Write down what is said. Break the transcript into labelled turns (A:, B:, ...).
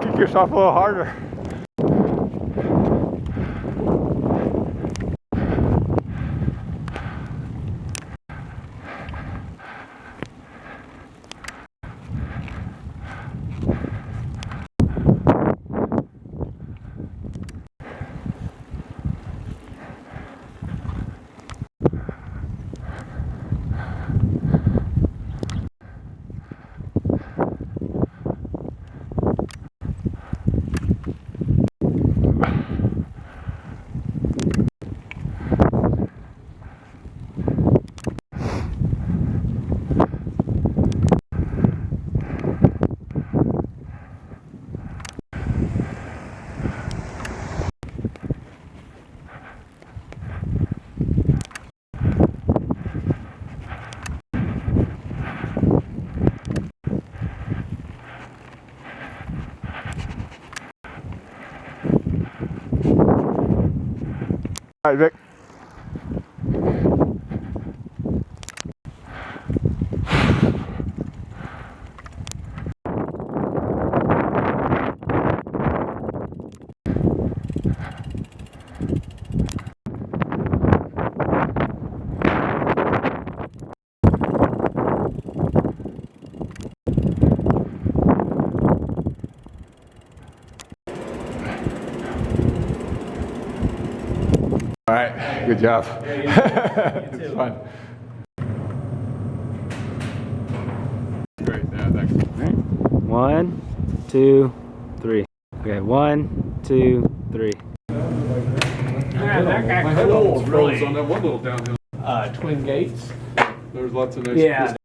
A: kick yourself a little harder. All right, Vic. All right, good job. it's fun. Great, yeah, thanks.
B: One, two, three. Okay, one, two, three.
C: Man, that guy
D: My head almost
C: cool,
D: froze
C: really.
D: on that one little downhill.
C: Uh, Twin Gates.
D: There's lots of nice
C: Yeah,
D: crystal